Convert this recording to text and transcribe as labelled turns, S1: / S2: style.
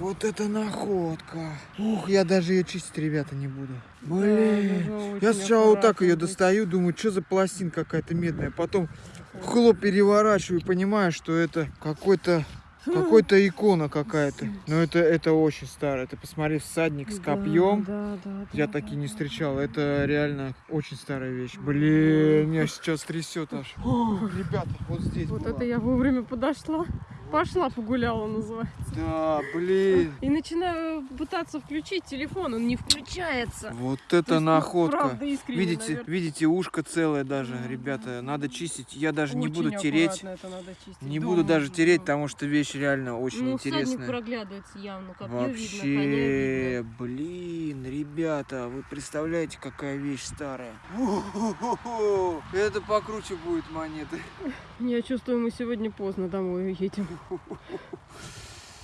S1: Вот это находка. Ух, я даже ее чистить, ребята, не буду. Блин.
S2: очень
S1: Я сначала вот так ее достаю, думаю, что за пластинка какая-то медная. Потом хлоп переворачиваю понимаю, что это какой-то какой-то икона какая-то. Но это, это очень старое. Ты посмотри, всадник с
S2: Да,
S1: копьем.
S2: Да, да,
S1: Я
S2: да,
S1: такие
S2: да,
S1: не
S2: да.
S1: встречал. Это реально очень старая вещь. Блин, меня сейчас трясет аж. О, ребята, вот здесь
S2: Вот
S1: была.
S2: это я вовремя подошла. Пошла погуляла, называется.
S1: Да, блин.
S2: И начинаю пытаться включить телефон, он не включается.
S1: Вот
S2: То
S1: это
S2: есть, ну,
S1: находка.
S2: правда, искренне,
S1: Видите,
S2: наверное.
S1: видите, ушко целое даже,
S2: Да,
S1: ребята.
S2: да,
S1: Надо чистить. Я даже не буду
S2: Очень
S1: тереть.
S2: это надо чистить.
S1: Не
S2: Да,
S1: буду даже
S2: да.
S1: тереть, потому что вещь реально очень
S2: ну,
S1: интересная.
S2: проглядывается явно, видно, коня
S1: Вообще,
S2: видно.
S1: блин, ребята, вы представляете, какая вещь старая? Это покруче будет монеты.
S2: Я чувствую, мы сегодня поздно домой едем.